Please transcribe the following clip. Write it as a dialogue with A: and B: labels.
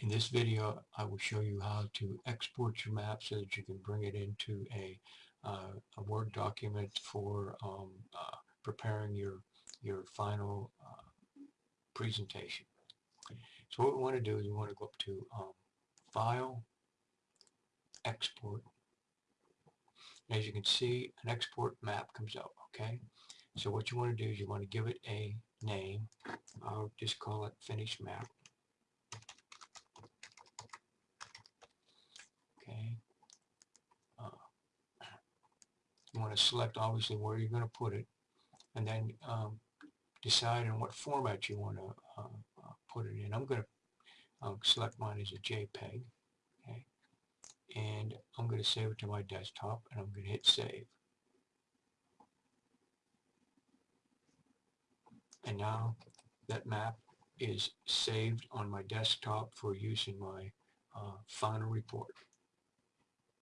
A: In this video, I will show you how to export your map so that you can bring it into a, uh, a Word document for um, uh, preparing your, your final uh, presentation. So what we want to do is we want to go up to um, File, Export. As you can see, an export map comes up, okay? So what you want to do is you want to give it a name. I'll just call it Finished Map. okay uh, you want to select obviously where you're going to put it and then um, decide in what format you want to uh, uh, put it in. I'm going to um, select mine as a JPEG okay? And I'm going to save it to my desktop and I'm going to hit save. And now that map is saved on my desktop for use in my uh, final report.